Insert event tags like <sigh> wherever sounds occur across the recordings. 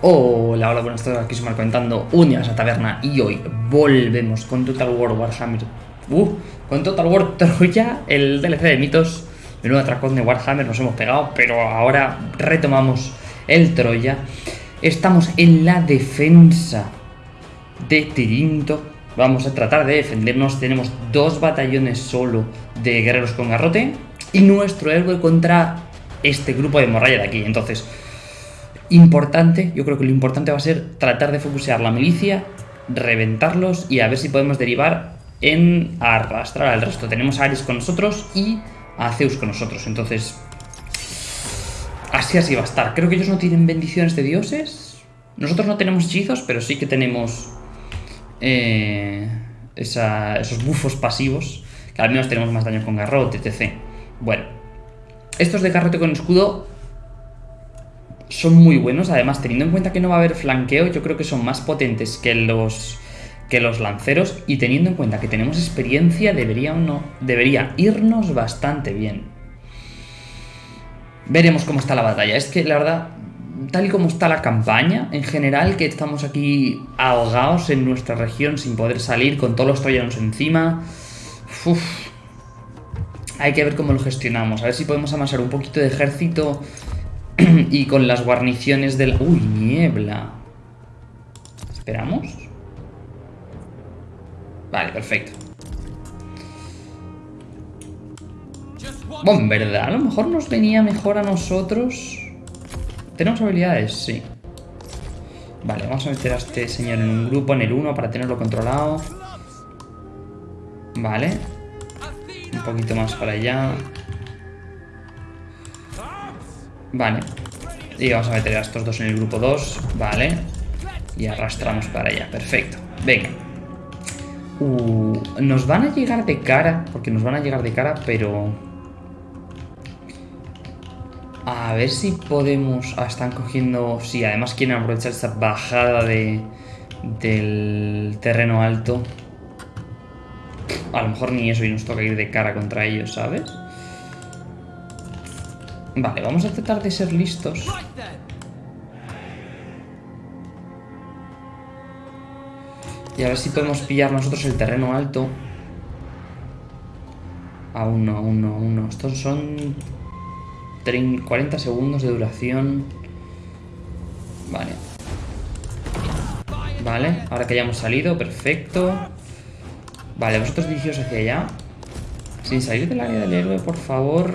Hola, hola, buenas tardes, aquí se comentando un día a taberna y hoy volvemos con Total War Warhammer. Uh, con Total War <laughs> Troya, el DLC de mitos, nuevo atracón de Warhammer, nos hemos pegado, pero ahora retomamos el Troya. Estamos en la defensa de Tirinto. Vamos a tratar de defendernos. Tenemos dos batallones solo de guerreros con garrote y nuestro héroe contra este grupo de morralla de aquí. Entonces, importante, yo creo que lo importante va a ser tratar de focusear la milicia, reventarlos y a ver si podemos derivar en arrastrar al resto. Tenemos a Ares con nosotros y a Zeus con nosotros, entonces así así va a estar. Creo que ellos no tienen bendiciones de dioses. Nosotros no tenemos hechizos, pero sí que tenemos eh, esos bufos pasivos, que al menos tenemos más daño con garrote, etc. Bueno, estos de garrote con escudo son muy buenos. Además, teniendo en cuenta que no va a haber flanqueo, yo creo que son más potentes que los, que los lanceros. Y teniendo en cuenta que tenemos experiencia, debería, no, debería irnos bastante bien. Veremos cómo está la batalla. Es que, la verdad, tal y como está la campaña, en general, que estamos aquí ahogados en nuestra región sin poder salir, con todos los troyanos encima... Hay que ver cómo lo gestionamos. A ver si podemos amasar un poquito de ejército <clears throat> y con las guarniciones del... ¡Uy, niebla! ¿Esperamos? Vale, perfecto. Bueno, en verdad, a lo mejor nos venía mejor a nosotros. ¿Tenemos habilidades? Sí. Vale, vamos a meter a este señor en un grupo, en el 1, para tenerlo controlado. Vale. Un poquito más para allá. Vale. Y vamos a meter a estos dos en el grupo 2. Vale. Y arrastramos para allá. Perfecto. Venga. Uh, nos van a llegar de cara. Porque nos van a llegar de cara, pero... A ver si podemos... Ah, están cogiendo... Sí, además quieren aprovechar esta bajada de... Del terreno alto. A lo mejor ni eso y nos toca ir de cara contra ellos, ¿sabes? Vale, vamos a tratar de ser listos. Y a ver si podemos pillar nosotros el terreno alto. Aún no, aún no, aún no. Estos son 40 segundos de duración. Vale. Vale, ahora que ya hemos salido, perfecto. Vale, vosotros dirigíos hacia allá. Sin salir del área del héroe, por favor.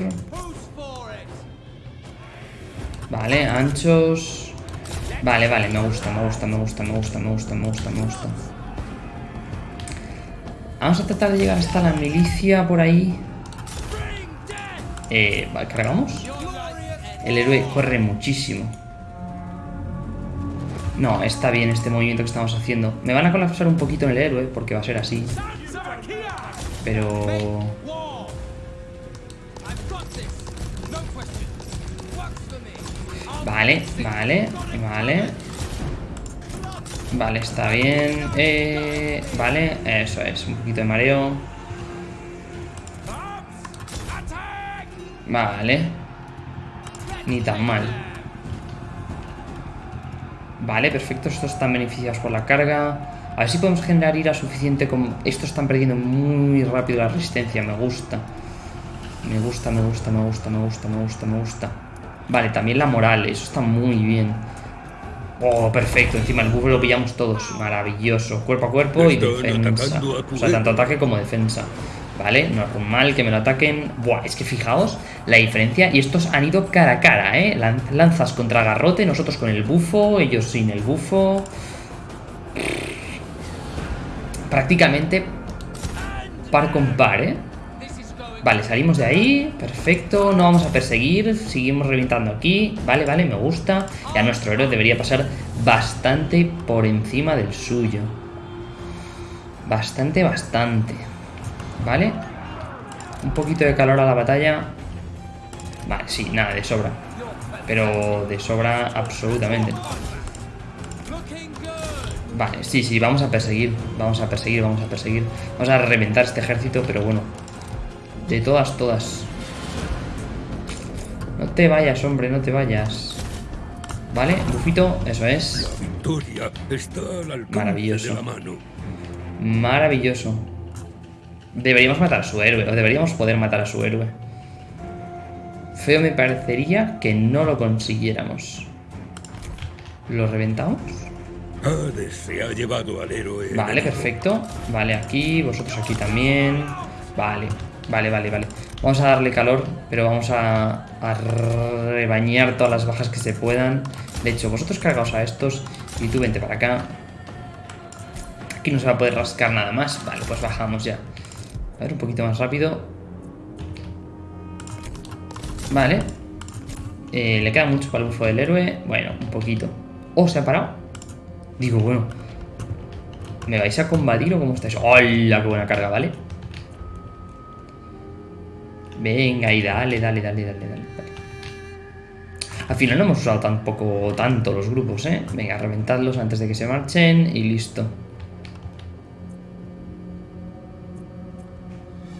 Vale, anchos. Vale, vale, me gusta, me gusta, me gusta, me gusta, me gusta, me gusta, me gusta. Vamos a tratar de llegar hasta la milicia por ahí. Eh, vale, ¿cargamos? El héroe corre muchísimo. No, está bien este movimiento que estamos haciendo. Me van a colapsar un poquito en el héroe, porque va a ser así. Pero... Vale, vale, vale. Vale, está bien. Eh, vale, eso es, un poquito de mareo. Vale. Ni tan mal. Vale, perfecto. Estos están beneficiados por la carga. A ver si podemos generar ira suficiente como... Estos están perdiendo muy rápido la resistencia. Me gusta. Me gusta, me gusta, me gusta, me gusta, me gusta, me gusta. Vale, también la moral, eso está muy bien. Oh, perfecto, encima el buff lo pillamos todos. Maravilloso. Cuerpo a cuerpo y defensa. O sea, tanto ataque como defensa. Vale, no es mal que me lo ataquen. Buah, es que fijaos la diferencia. Y estos han ido cara a cara, ¿eh? Lanzas contra garrote, nosotros con el bufo, ellos sin el bufo. Prácticamente par con par, ¿eh? Vale, salimos de ahí, perfecto, no vamos a perseguir, seguimos reventando aquí, vale, vale, me gusta. Ya nuestro héroe debería pasar bastante por encima del suyo. Bastante, bastante. Vale. Un poquito de calor a la batalla. Vale, sí, nada, de sobra. Pero de sobra absolutamente. Vale, sí, sí, vamos a perseguir, vamos a perseguir, vamos a perseguir. Vamos a reventar este ejército, pero bueno, de todas, todas. No te vayas, hombre, no te vayas. Vale, bufito, eso es. La victoria está al alcance Maravilloso. de la mano. Maravilloso. Deberíamos matar a su héroe, o deberíamos poder matar a su héroe. Feo me parecería que no lo consiguiéramos. ¿Lo reventamos? Hades se ha llevado al héroe. Vale, perfecto. Vale, aquí, vosotros aquí también. Vale, vale, vale, vale. Vamos a darle calor, pero vamos a, rebañar todas las bajas que se puedan. De hecho, vosotros cargaos a estos y tú vente para acá. Aquí no se va a poder rascar nada más. Vale, pues bajamos ya. A ver, un poquito más rápido. Vale. Eh, le queda mucho para el bufo del héroe. Bueno, un poquito. Oh, se ha parado. Digo, bueno. ¿Me vais a combatir o cómo estáis? ¡Hola! ¡Qué buena carga, ¿vale? Venga, y dale, dale, dale, dale, dale. Al final no hemos usado tampoco tanto los grupos, ¿eh? Venga, reventadlos antes de que se marchen y listo.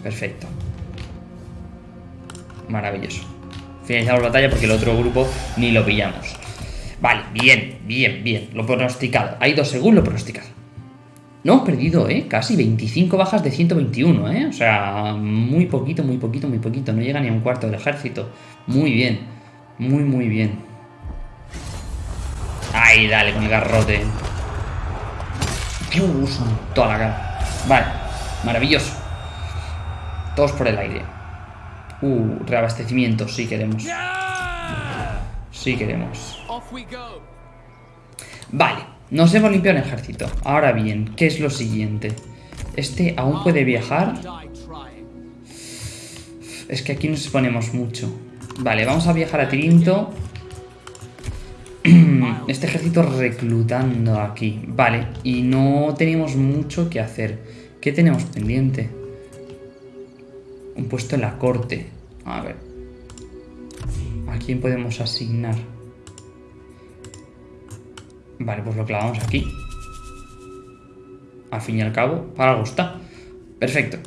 Perfecto. Maravilloso. Finalizamos la batalla porque el otro grupo ni lo pillamos. Vale, bien, bien, bien. Lo pronosticado. Ha ido según lo pronosticado. No hemos perdido, ¿eh? Casi 25 bajas de 121, ¿eh? O sea, muy poquito, muy poquito, muy poquito. No llega ni a un cuarto del ejército. Muy bien. Muy, muy bien. Ay, dale, con el garrote. Dios, toda la cara. Vale, maravilloso. Todos por el aire. Uh, reabastecimiento, sí queremos. Sí queremos. Vale, nos hemos limpiado el ejército. Ahora bien, ¿qué es lo siguiente? Este aún puede viajar. Es que aquí nos exponemos mucho. Vale, vamos a viajar a Tirinto. <clears throat> Este ejército reclutando aquí. Vale, y no tenemos mucho que hacer. ¿Qué tenemos pendiente? Un puesto en la corte. A ver. ¿A quién podemos asignar? Vale, pues lo clavamos aquí. Al fin y al cabo, para algo está. Perfecto.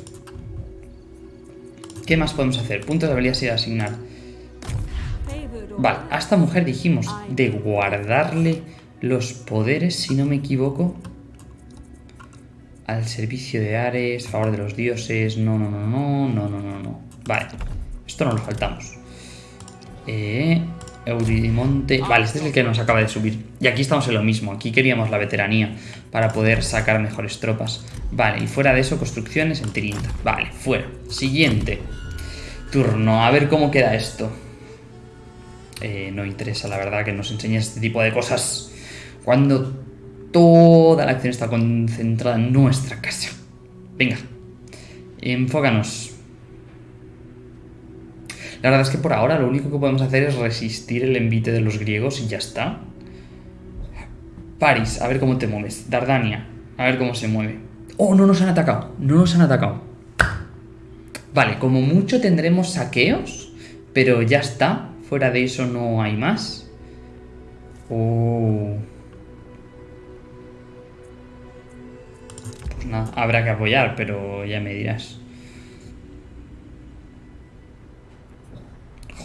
¿Qué más podemos hacer? Puntos de habilidad sin asignar. Vale, a esta mujer dijimos de guardarle los poderes, si no me equivoco. Al servicio de Ares, favor de los dioses. No, no, no, no, no, no, no, no. Vale, esto no lo faltamos. Eh, Eurimonte. Vale, este es el que nos acaba de subir. Y aquí estamos en lo mismo. Aquí queríamos la veteranía para poder sacar mejores tropas. Vale, y fuera de eso, construcciones en Tirinta. Vale, fuera. Siguiente turno. A ver cómo queda esto. Eh, no interesa, la verdad, que nos enseñe este tipo de cosas cuando toda la acción está concentrada en nuestra casa. Venga, enfócanos. La verdad es que por ahora lo único que podemos hacer es resistir el envite de los griegos y ya está. París, a ver cómo te mueves. Dardania, a ver cómo se mueve. Oh, no nos han atacado, no nos han atacado. Vale, como mucho tendremos saqueos, pero ya está. Fuera de eso no hay más. Oh. Pues nada, habrá que apoyar, pero ya me dirás.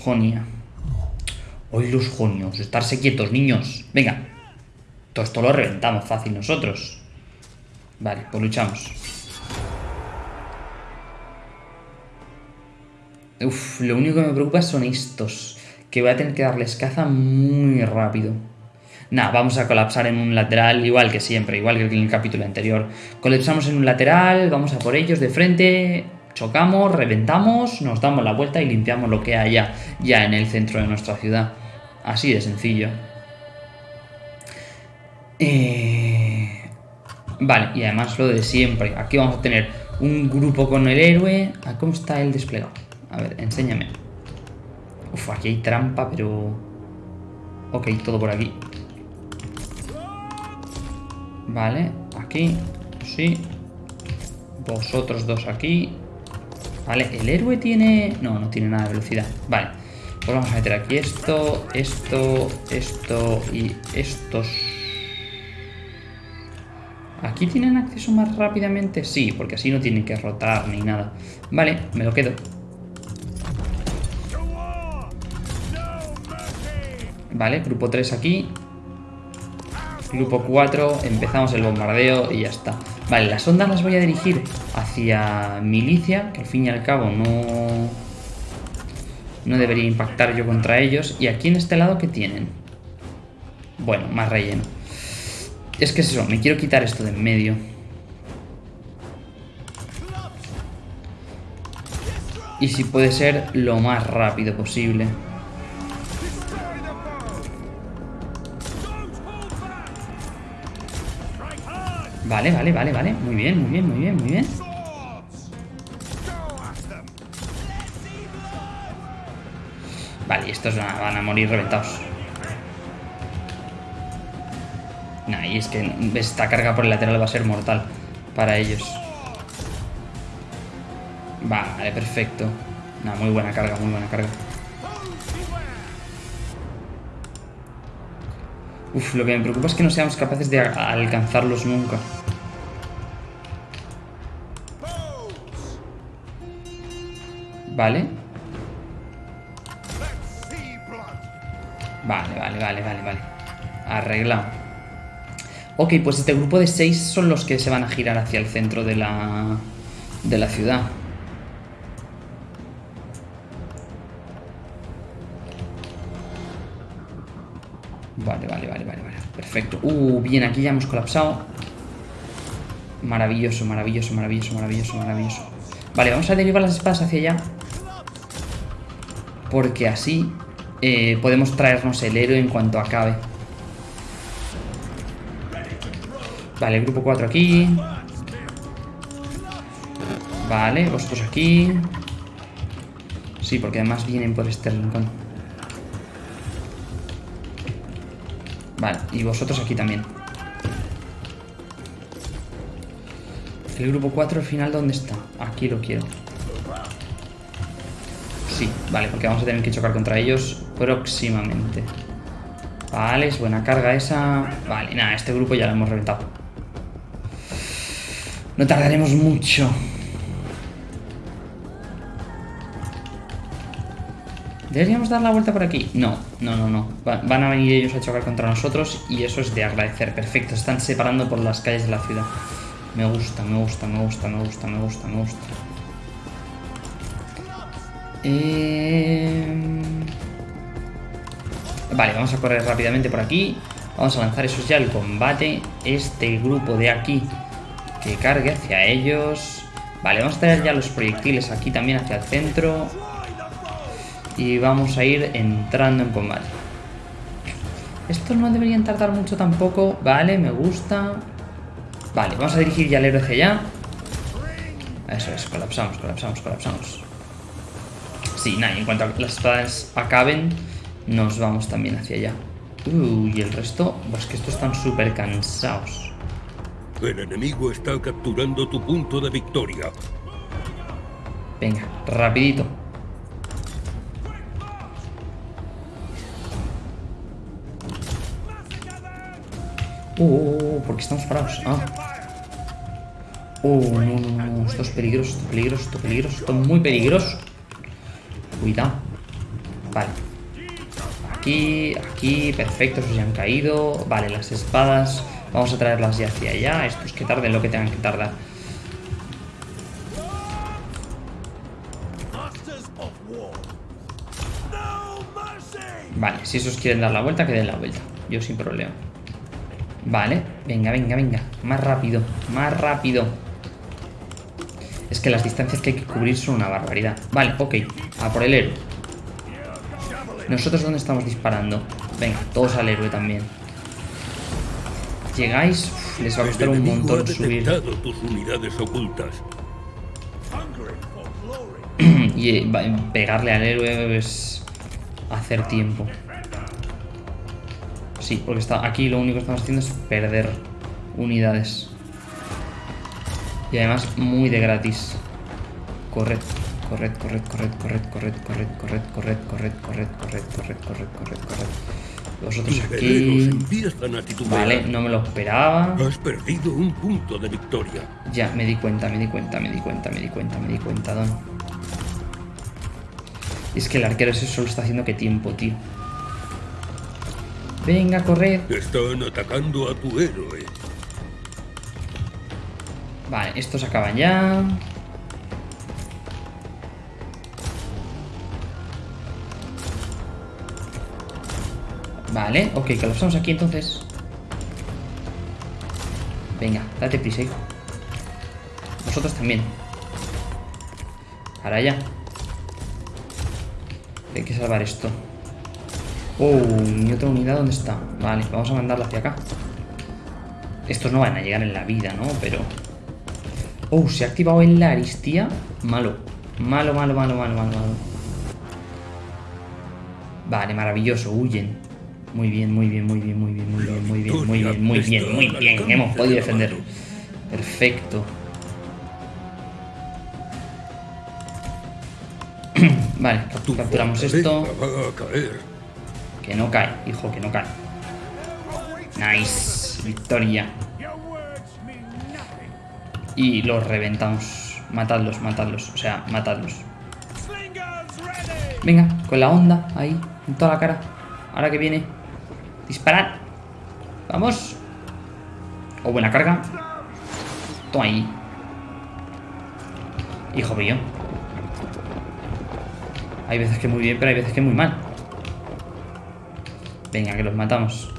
Jonia. Hoy los jonios, estarse quietos, niños. Venga. Todo esto lo reventamos fácil nosotros. Vale, pues luchamos. Uf, lo único que me preocupa son estos. Que voy a tener que darles caza muy rápido. Nada, vamos a colapsar en un lateral, igual que siempre, igual que en el capítulo anterior. Colapsamos en un lateral, vamos a por ellos de frente, chocamos, reventamos, nos damos la vuelta y limpiamos lo que haya ya en el centro de nuestra ciudad. Así de sencillo. Eh, Vale, y además lo de siempre. Aquí vamos a tener un grupo con el héroe. ¿A ¿Cómo está el desplegado? A ver, enséñame. Uf, aquí hay trampa, pero... Ok, todo por aquí. Vale, aquí. Sí. Vosotros dos aquí. Vale, el héroe tiene... No, no tiene nada de velocidad. Vale. Pues vamos a meter aquí esto, esto, esto y estos. ¿Aquí tienen acceso más rápidamente? Sí, porque así no tienen que rotar ni nada. Vale, me lo quedo. Vale, grupo 3 aquí. Grupo 4, empezamos el bombardeo y ya está. Vale, las ondas las voy a dirigir hacia milicia, que al fin y al cabo no... No debería impactar yo contra ellos. Y aquí en este lado, ¿qué tienen? Bueno, más relleno. Es que es eso, me quiero quitar esto de en medio. Y si puede ser lo más rápido posible. Vale, vale, vale, vale. Muy bien, muy bien, muy bien, muy bien. Vale, estos van a morir reventados. Nah, y es que esta carga por el lateral va a ser mortal para ellos. Vale, perfecto. Una muy buena carga, muy buena carga. Uf, lo que me preocupa es que no seamos capaces de alcanzarlos nunca. Vale. Vale, vale, vale, vale, vale. Arreglado. Ok, pues este grupo de seis son los que se van a girar hacia el centro de la, de la ciudad. Vale, vale, vale, vale, vale. Perfecto. Uh, bien, aquí ya hemos colapsado. Maravilloso, maravilloso, maravilloso, maravilloso, maravilloso. Vale, vamos a derivar las espadas hacia allá. Porque así eh, podemos traernos el héroe en cuanto acabe. Vale, grupo 4 aquí. Vale, vosotros aquí. Sí, porque además vienen por este rincón. Vale, y vosotros aquí también. El grupo 4 al final, ¿dónde está? Aquí lo quiero. Vale, porque vamos a tener que chocar contra ellos próximamente. Vale, es buena carga esa. Vale, nada, este grupo ya lo hemos reventado. No tardaremos mucho. ¿Deberíamos dar la vuelta por aquí? No, no, no, no. van a venir ellos a chocar contra nosotros y eso es de agradecer. Perfecto, están separando por las calles de la ciudad. Me gusta, me gusta, me gusta, me gusta, me gusta, me gusta. Eh... Vale, vamos a correr rápidamente por aquí. Vamos a lanzar eso ya el combate. Este grupo de aquí que cargue hacia ellos. Vale, vamos a traer ya los proyectiles aquí también hacia el centro. Y vamos a ir entrando en combate. Estos no deberían tardar mucho tampoco. Vale, me gusta. Vale, vamos a dirigir ya el héroe hacia allá. Eso es, colapsamos, colapsamos, colapsamos. Sí, nada, en cuanto las espadas acaben, nos vamos también hacia allá. Uy, y el resto, pues que estos están súper cansados. El enemigo está capturando tu punto de victoria. Venga, rapidito. Uh, ¿por qué estamos parados? Ah. Oh, no, no, no, esto es peligroso, esto es peligroso, esto es peligroso, esto es muy peligroso. Cuidado. Vale. Aquí, aquí, perfecto, esos ya han caído. Vale, las espadas. Vamos a traerlas ya hacia allá. Esto es que tarden lo que tengan que tardar. Vale, si esos quieren dar la vuelta, que den la vuelta. Yo sin problema. Vale, venga, venga, venga. Más rápido, más rápido. Es que las distancias que hay que cubrir son una barbaridad. Vale, ok. A por el héroe. ¿Nosotros dónde estamos disparando? Venga, todos al héroe también. Llegáis, les va a costar un montón subir. tus unidades ocultas. <clears throat> y eh, pegarle al héroe es hacer tiempo. Sí, porque está aquí lo único que estamos haciendo es perder unidades. Y además muy de gratis. Corred, corred, corred, corred, corred, corred, corred, corred, corred, corred, corred, corred, corred, corred, corred, corred. Vosotros aquí... Vale, no me lo esperaba. Has perdido un punto de victoria. Ya, me di cuenta, me di cuenta, me di cuenta, me di cuenta, me di cuenta, Don. Es que el arquero ese solo está haciendo que tiempo, tío. Venga, corred. Están atacando a tu héroe. Vale, estos acaban ya. Vale, ok, colapsamos aquí entonces. Venga, date prisa, hijo. Vosotros también. Para allá. Hay que salvar esto. Oh, mi otra unidad, ¿dónde está? Vale, vamos a mandarla hacia acá. Estos no van a llegar en la vida, ¿no? Pero... Oh, se ha activado en la aristía. Malo. Malo, malo, malo, malo, malo, malo. Vale, maravilloso. Huyen. Muy bien, muy bien, muy bien, muy bien, muy bien, muy bien, muy bien, muy bien, muy bien. Hemos podido defender. Perfecto. <clears throat> Vale, Tu capturamos esto. Que no cae, hijo, que no cae. Nice. Victoria. Y los reventamos. Matadlos, matadlos. O sea, matadlos. Venga, con la onda ahí, en toda la cara. Ahora que viene. Disparad. Vamos. Oh, buena carga. Toma ahí. Hijo mío. Hay veces que muy bien, pero hay veces que muy mal. Venga, que los matamos.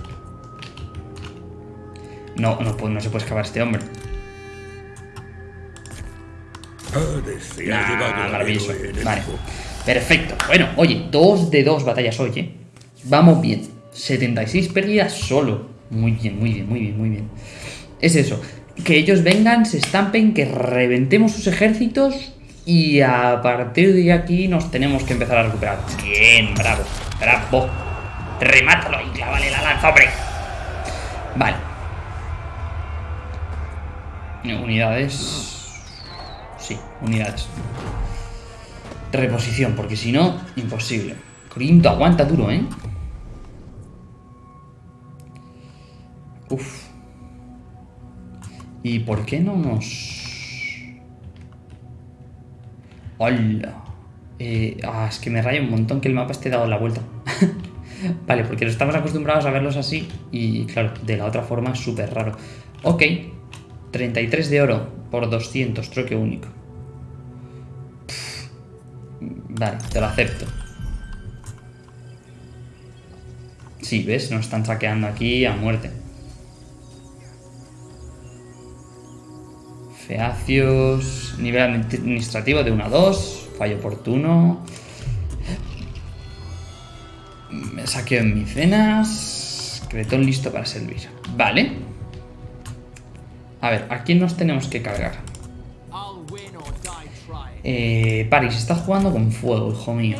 No, no, pues no se puede escapar este hombre. Hades ha llevado maravilloso. Vale. Perfecto. Bueno, oye, dos de dos batallas hoy, ¿eh? Vamos bien. 76 pérdidas solo. Muy bien, muy bien, muy bien, muy bien. Es eso. Que ellos vengan, se estampen, que reventemos sus ejércitos y a partir de aquí nos tenemos que empezar a recuperar. Bien, bravo, bravo. Remátalo y clávale la lanza, hombre. Vale. Unidades. Sí, unidades. Reposición, porque si no, imposible. Corinto aguanta duro, ¿eh? Uf. ¿Y por qué no nos...? ¡Hola! Eh, ah, es que me raya un montón que el mapa esté dado la vuelta. <laughs> vale, porque estamos acostumbrados a verlos así y, claro, de la otra forma es súper raro. Ok. 33 de oro por 200, troque único. Vale, te lo acepto. Sí, ¿ves? Nos están saqueando aquí a muerte. Feacios. Nivel administrativo de 1 a 2. Fallo oportuno. Me saqueo en mis venas. Cretón listo para servir. Vale. A ver, ¿a quién nos tenemos que cargar? Eh, Paris está jugando con fuego, hijo mío.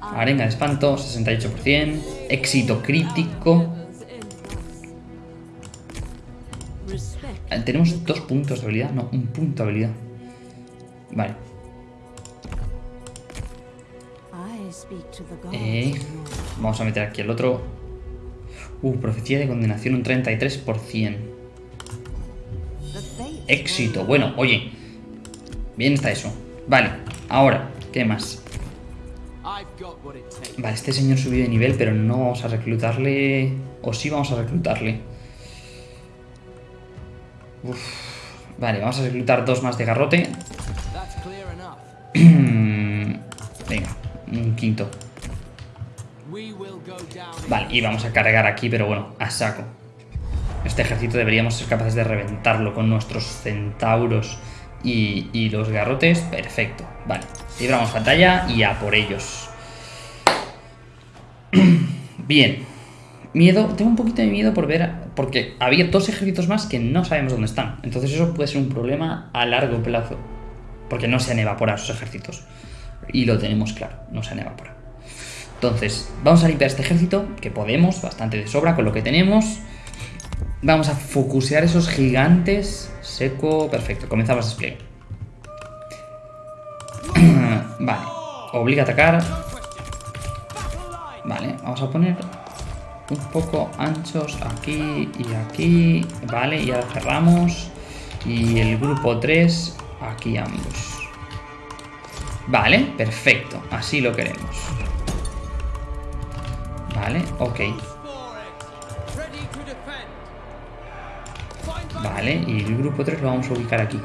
Arenga de espanto, 68%. Éxito crítico. Eh, Tenemos dos puntos de habilidad, no, un punto de habilidad. Vale. Eh, vamos a meter aquí el otro. Uh, profecía de condenación un 33%. Éxito. Bueno, oye. Bien está eso. Vale, ahora, ¿qué más? Vale, este señor subió de nivel, pero no vamos a reclutarle... O sí vamos a reclutarle. Vale, vamos a reclutar dos más de garrote. <clears throat> Venga, un quinto. Vale, y vamos a cargar aquí, pero bueno, a saco. Este ejército deberíamos ser capaces de reventarlo con nuestros centauros y, los garrotes. Perfecto, vale. Libramos batalla y a por ellos. <clears throat> Bien. Miedo, tengo un poquito de miedo por ver, porque había dos ejércitos más que no sabemos dónde están. Entonces eso puede ser un problema a largo plazo. Porque no se han evaporado esos ejércitos. Y lo tenemos claro, no se han evaporado. Entonces, vamos a limpiar este ejército, que podemos, bastante de sobra con lo que tenemos. Vamos a focusear esos gigantes. Seco, perfecto, comenzamos despliegue. <clears throat> vale, obliga a atacar. Vale, vamos a poner un poco anchos aquí y aquí. Vale, y ahora cerramos. Y el grupo 3, aquí ambos. Vale, perfecto, así lo queremos. Vale, ok. Vale, y el grupo 3 lo vamos a ubicar aquí.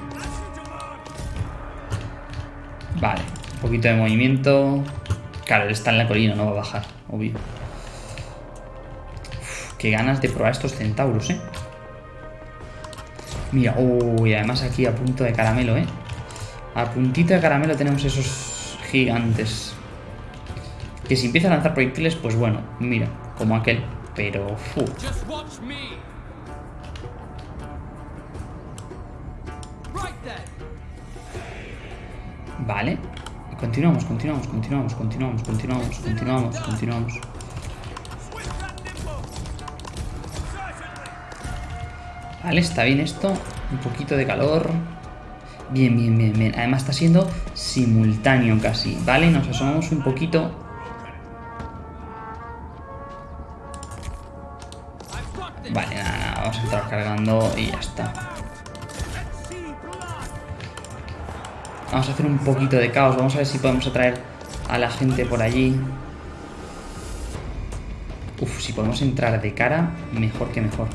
Vale, un poquito de movimiento. Claro, él está en la colina, no va a bajar, obvio. Uf, qué ganas de probar estos centauros, ¿eh? Mira, uy, además aquí a punto de caramelo, ¿eh? A puntito de caramelo tenemos esos gigantes. Que si empieza a lanzar proyectiles, pues bueno, mira, como aquel. Pero, fu. Vale. Continuamos, continuamos, continuamos, continuamos, continuamos, continuamos, continuamos. Vale, está bien esto. Un poquito de calor. Bien, bien, bien, bien. Además está siendo simultáneo casi. Vale, nos asomamos un poquito. Vale, nada, nada. Vamos a entrar cargando y ya está. Vamos a hacer un poquito de caos. Vamos a ver si podemos atraer a la gente por allí. Uf, si podemos entrar de cara, mejor que mejor.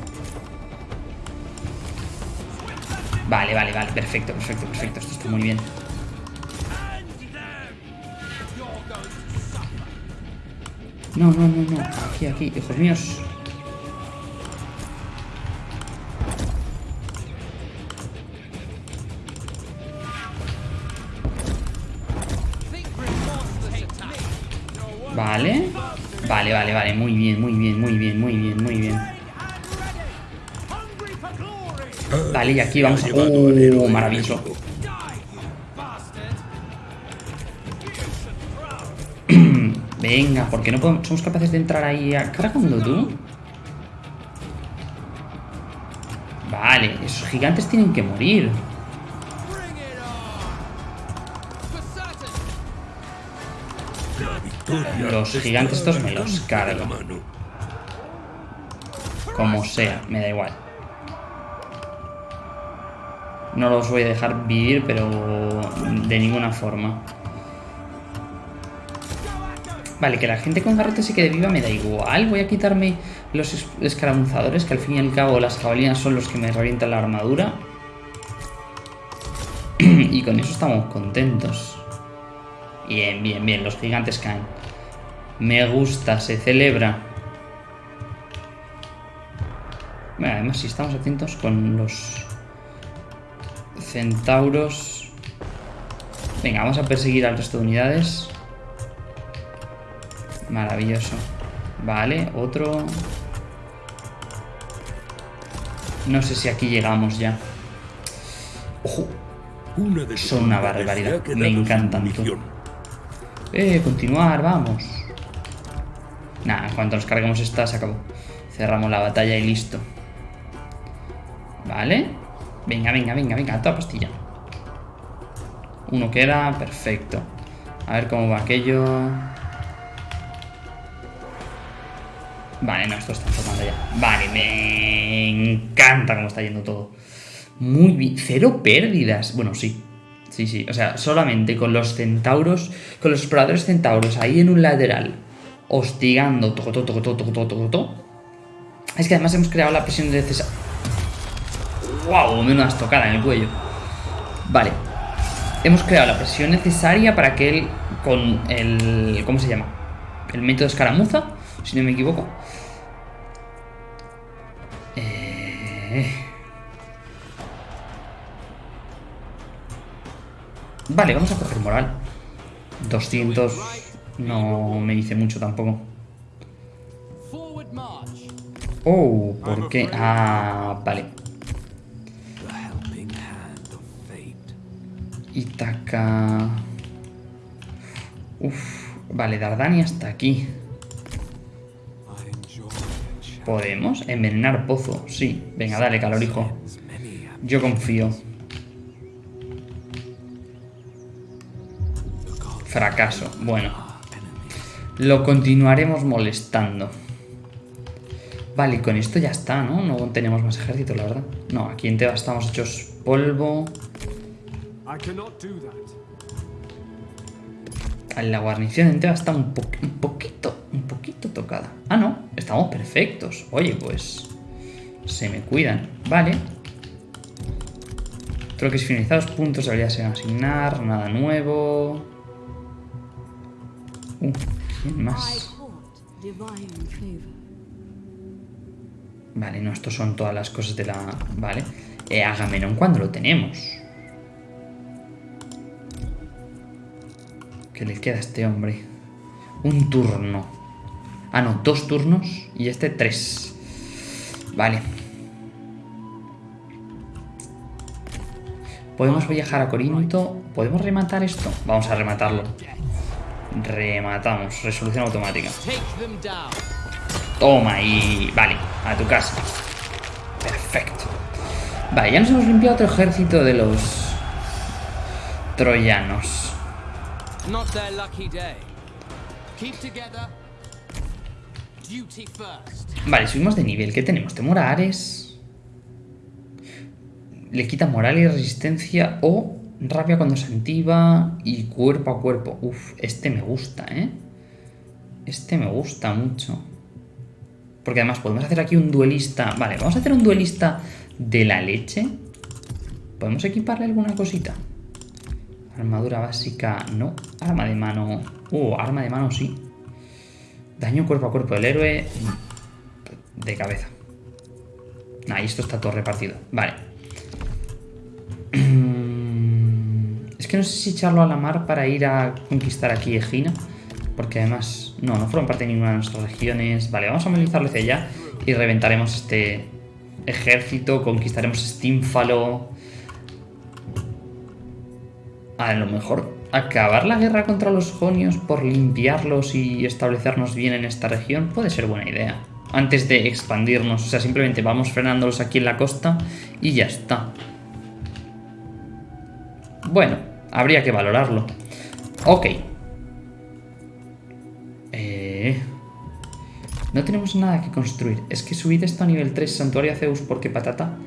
Vale, vale, vale. Perfecto, perfecto, perfecto. Esto está muy bien. No, no, no, no. Aquí, aquí. Hijos míos. Vale. Vale, vale, vale. Muy bien, muy bien, muy bien, muy bien, muy bien. Vale, y aquí vamos a... ¡Uh! Maravilloso. <clears throat> Venga, ¿por qué no podemos, somos capaces de entrar ahí a cargando tú? Vale, esos gigantes tienen que morir. Los gigantes estos me los cargo. Como sea, me da igual. No los voy a dejar vivir, pero de ninguna forma. Vale, que la gente con garrote se quede viva me da igual. Voy a quitarme los escaramuzadores, que al fin y al cabo las jabalinas son los que me revientan la armadura. <clears throat> y con eso estamos contentos. Bien, bien, bien. Los gigantes caen. Me gusta, se celebra. Bueno, además, si estamos atentos con los centauros... Venga, vamos a perseguir al resto de unidades. Maravilloso. Vale, otro... No sé si aquí llegamos ya. ¡Ojo! Son una barbaridad. Me encantan. Eh, continuar, vamos. Nada, en cuanto nos carguemos esta, se acabó. Cerramos la batalla y listo. Vale. Venga, venga, venga, venga, toda pastilla. Uno queda, perfecto. A ver cómo va aquello. Vale, no, esto está formando ya. Vale, me encanta cómo está yendo todo. Muy bien. Cero pérdidas. Bueno, sí. Sí, sí. O sea, solamente con los centauros, con los exploradores centauros ahí en un lateral, hostigando, toco, toco, toco. Es que además hemos creado la presión necesaria. ¡Wow! Menos tocada en el cuello. Vale. Hemos creado la presión necesaria para que él, con el... ¿Cómo se llama? El método escaramuza, si no me equivoco. Eh... Vale, vamos a coger moral. 200 no me dice mucho tampoco. Oh, ¿por qué? Ah, vale. Itaca... Uf, vale, Dardania está aquí. ¿Podemos? Envenenar pozo, sí. Venga, dale, calorijo. Yo confío. Fracaso. Bueno. Lo continuaremos molestando. Vale, con esto ya está, ¿no? No tenemos más ejército, la verdad. No, aquí en Teba estamos hechos polvo. La guarnición en Teba está un, un poquito, un poquito estocada. Ah, no, estamos perfectos. Oye, pues... Se me cuidan. Vale. Troques finalizados, puntos de habilidad se van a asignar, nada nuevo. Uh, ¿quién más? Vale, no, estos son todas las cosas de la... Vale. Eh, Agamenón, ¿cuándo lo tenemos? ¿Qué le queda a este hombre? Un turno. Ah, no, dos turnos y este tres. Vale. Podemos viajar a Corinto. ¿Podemos rematar esto? Vamos a rematarlo. Rematamos. Resolución automática. Toma y... Vale, a tu casa. Perfecto. Vale, ya nos hemos limpiado otro ejército de los... Troyanos. Vale, subimos de nivel. ¿Qué tenemos? Temor Ares. Le quita moral y resistencia o rabia cuando se y cuerpo a cuerpo. Uf, este me gusta, ¿eh? Este me gusta mucho. Porque además podemos hacer aquí un duelista... Vale, vamos a hacer un duelista de la leche. ¿Podemos equiparle alguna cosita? Armadura básica, no. Arma de mano... Uh, arma de mano sí. Daño cuerpo a cuerpo del héroe... De cabeza. Ahí esto está todo repartido. Vale. <clears throat> Es que no sé si echarlo a la mar para ir a conquistar aquí Egina. Porque además, no, no fueron parte de ninguna de nuestras regiones. Vale, vamos a movilizarlo hacia allá y reventaremos este ejército, conquistaremos Stínfalo. A lo mejor acabar la guerra contra los jonios por limpiarlos y establecernos bien en esta región puede ser buena idea. Antes de expandirnos, o sea, simplemente vamos frenándolos aquí en la costa y ya está. Bueno, habría que valorarlo. Ok. No tenemos nada que construir. Es que subir esto a nivel 3, Santuario a Zeus, ¿por qué patata?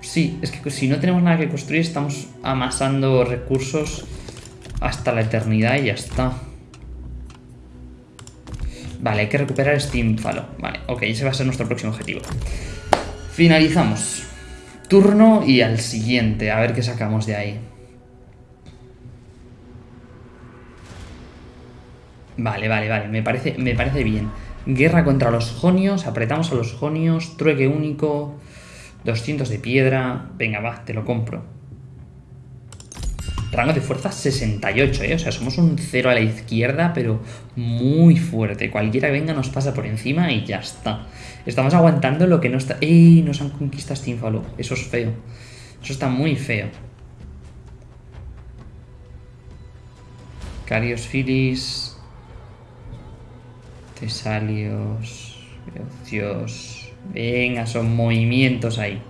Sí, es que si no tenemos nada que construir, estamos amasando recursos hasta la eternidad y ya está. Vale, hay que recuperar Steamfalo. Vale, ok, ese va a ser nuestro próximo objetivo. Finalizamos. Turno y al siguiente, a ver qué sacamos de ahí. Vale, vale, vale, me parece, me parece bien. Guerra contra los jonios, apretamos a los jonios, trueque único, 200 de piedra. Venga, va, te lo compro. Rango de fuerza 68, ¿eh? O sea, somos un cero a la izquierda, pero muy fuerte. Cualquiera que venga nos pasa por encima y ya está. Estamos aguantando lo que no está... ¡Ey! Nos han conquistado Stinfalo. Eso es feo. Eso está muy feo. Carios Filis... Tesalios, Dios. Venga, son movimientos ahí.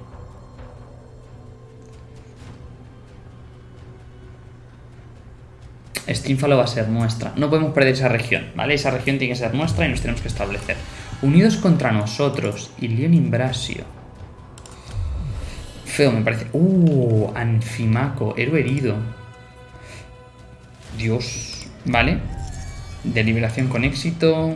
Stínfalo va a ser nuestra. No podemos perder esa región, ¿vale? Esa región tiene que ser nuestra y nos tenemos que establecer. Unidos contra nosotros. Y León Imbrasio. Feo, me parece. ¡Uh! Anfimaco, héroe herido. Dios. ¿Vale? Deliberación con éxito.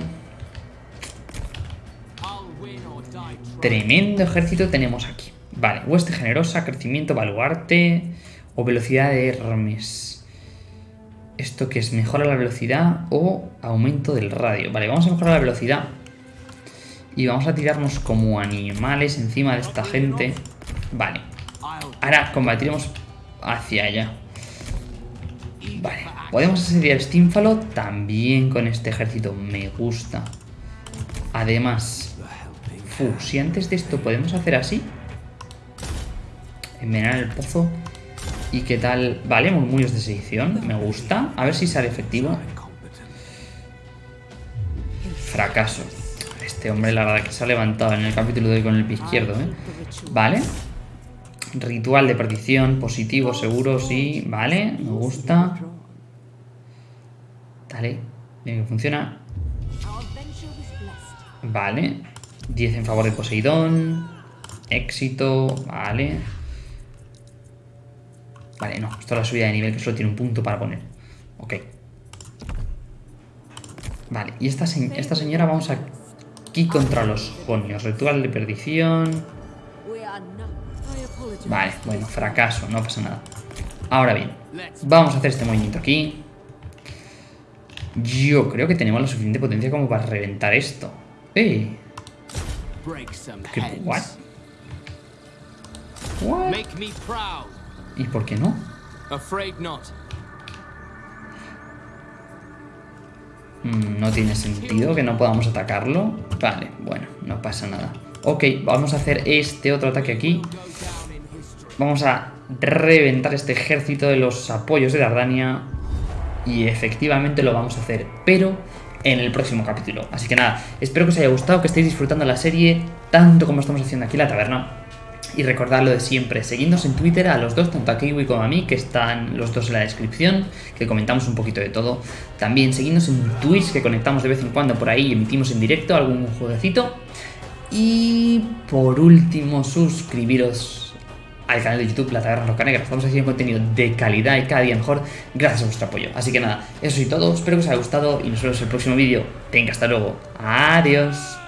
Tremendo ejército tenemos aquí. Vale, hueste generosa, crecimiento, baluarte o velocidad de Hermes. ¿Esto que es? ¿Mejora la velocidad o aumento del radio? Vale, vamos a mejorar la velocidad. Y vamos a tirarnos como animales encima de esta gente. Vale. Ahora combatiremos hacia allá. Vale. Podemos asediar Steamfalo también con este ejército. Me gusta. Además, si antes de esto podemos hacer así. Envenenar el pozo. ¿Y qué tal? Vale, murmullos de sedición. Me gusta. A ver si sale efectivo. Fracaso. Este hombre, la verdad, que se ha levantado en el capítulo de hoy con el pie izquierdo, ¿eh? Vale. Ritual de perdición, positivo, seguro, sí. Vale, me gusta. Dale. Bien, funciona. Vale. 10 en favor de Poseidón. Éxito, vale. Vale, no, esto es la subida de nivel que solo tiene un punto para poner. Ok. Vale, y esta, se- esta señora vamos aquí contra los jonios. Ritual de perdición. Vale, bueno, fracaso, no pasa nada. Ahora bien, vamos a hacer este movimiento aquí. Yo creo que tenemos la suficiente potencia como para reventar esto. ¡Eh! Some ¿Qué? ¿What? ¿What? ¿Y por qué no? Afraid not. Mm, No tiene sentido que no podamos atacarlo. Vale, bueno, no pasa nada. Ok, vamos a hacer este otro ataque aquí. Vamos a reventar este ejército de los apoyos de Dardania. Y efectivamente lo vamos a hacer, pero en el próximo capítulo. Así que nada, espero que os haya gustado, que estéis disfrutando la serie tanto como estamos haciendo aquí en la taberna. Y recordad lo de siempre, seguidnos en Twitter a los dos, tanto a Kiwi como a mí, que están los dos en la descripción, que comentamos un poquito de todo. También seguidnos en Twitch, que conectamos de vez en cuando por ahí y emitimos en directo algún jueguecito. Y por último, suscribiros al canal de YouTube La Taberna Roca Negra. Estamos haciendo contenido de calidad y cada día mejor gracias a vuestro apoyo. Así que nada, eso y todo. Espero que os haya gustado y nos vemos en el próximo vídeo. Venga, hasta luego. Adiós.